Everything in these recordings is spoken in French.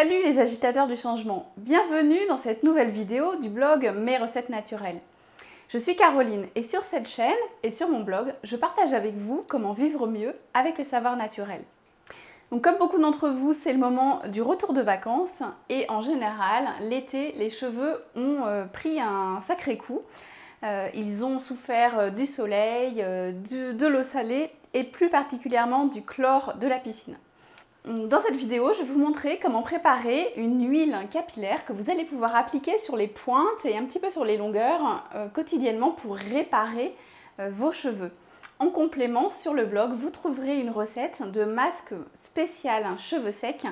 Salut les agitateurs du changement, bienvenue dans cette nouvelle vidéo du blog Mes recettes naturelles. Je suis Caroline et sur cette chaîne et sur mon blog, je partage avec vous comment vivre mieux avec les savoirs naturels. Donc comme beaucoup d'entre vous, c'est le moment du retour de vacances et en général, l'été, les cheveux ont euh, pris un sacré coup. Euh, ils ont souffert euh, du soleil, de l'eau salée et plus particulièrement du chlore de la piscine. Dans cette vidéo, je vais vous montrer comment préparer une huile capillaire que vous allez pouvoir appliquer sur les pointes et un petit peu sur les longueurs euh, quotidiennement pour réparer euh, vos cheveux. En complément, sur le blog, vous trouverez une recette de masque spécial cheveux secs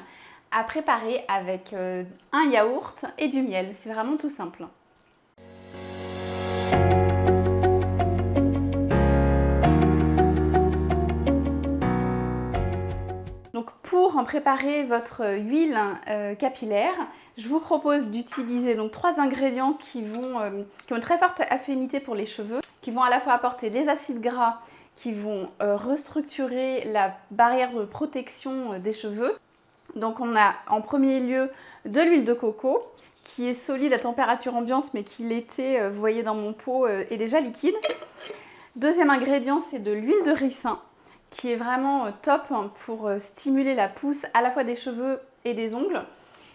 à préparer avec euh, un yaourt et du miel. C'est vraiment tout simple. Préparer votre huile euh, capillaire, je vous propose d'utiliser donc trois ingrédients qui, vont, euh, qui ont une très forte affinité pour les cheveux, qui vont à la fois apporter les acides gras, qui vont euh, restructurer la barrière de protection des cheveux. Donc on a en premier lieu de l'huile de coco, qui est solide à température ambiante, mais qui l'été, vous voyez dans mon pot, est déjà liquide. Deuxième ingrédient, c'est de l'huile de ricin qui est vraiment euh, top hein, pour euh, stimuler la pousse à la fois des cheveux et des ongles.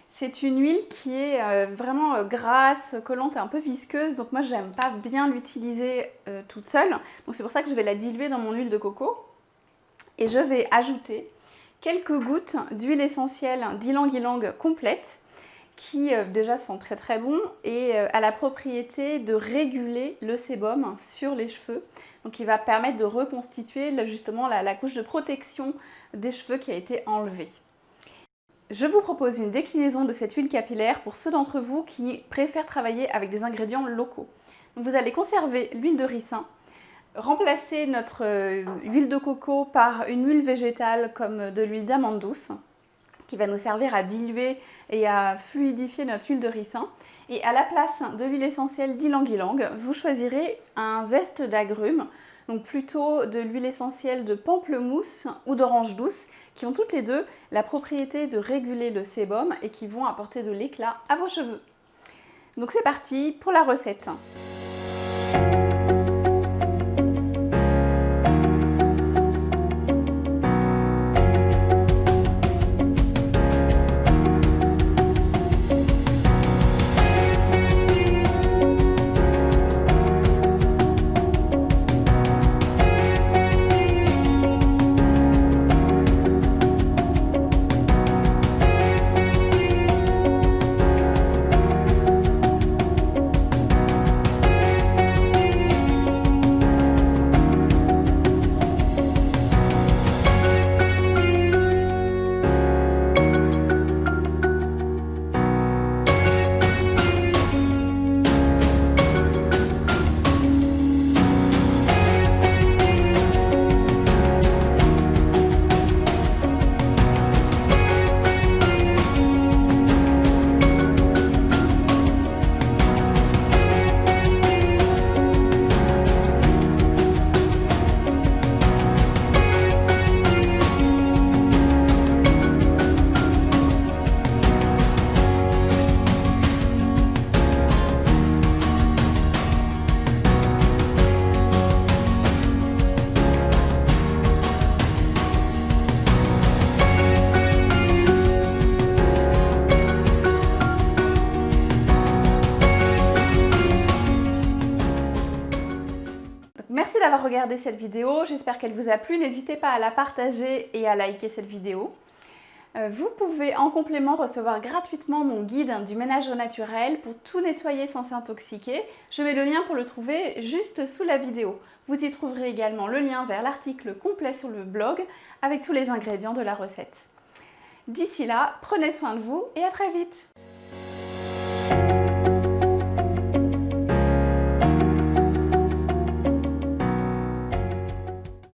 C'est une huile qui est euh, vraiment grasse, collante et un peu visqueuse, donc moi j'aime pas bien l'utiliser toute seule. Donc c'est pour ça que je vais la diluer dans mon huile de coco. Et je vais ajouter quelques gouttes d'huile essentielle d'ylang-ylang complète qui déjà sent très très bon et a la propriété de réguler le sébum sur les cheveux. Donc il va permettre de reconstituer justement la, couche de protection des cheveux qui a été enlevée. Je vous propose une déclinaison de cette huile capillaire pour ceux d'entre vous qui préfèrent travailler avec des ingrédients locaux. vous allez conserver l'huile de ricin, remplacer notre euh, huile de coco par une huile végétale comme de l'huile d'amande douce qui va nous servir à diluer et à fluidifier notre huile de ricin. Et à la place de l'huile essentielle d'ylang-ylang, vous choisirez un zeste d'agrumes, donc plutôt de l'huile essentielle de pamplemousse ou d'orange douce, qui ont toutes les deux la propriété de réguler le sébum et qui vont apporter de l'éclat à vos cheveux. Donc c'est parti pour la recette. D'avoir regardé cette vidéo, j'espère qu'elle vous a plu. N'hésitez pas à la partager et à liker cette vidéo. Euh, vous pouvez en complément recevoir gratuitement mon guide du ménage au naturel pour tout nettoyer sans s'intoxiquer. Je mets le lien pour le trouver juste sous la vidéo. Vous y trouverez également le lien vers l'article complet sur le blog avec tous les ingrédients de la recette. D'ici là, prenez soin de vous et à très vite